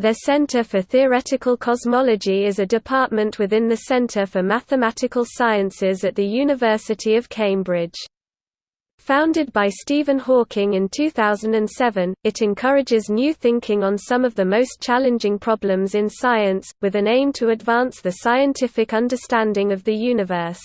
Their Centre for Theoretical Cosmology is a department within the Centre for Mathematical Sciences at the University of Cambridge. Founded by Stephen Hawking in 2007, it encourages new thinking on some of the most challenging problems in science, with an aim to advance the scientific understanding of the universe.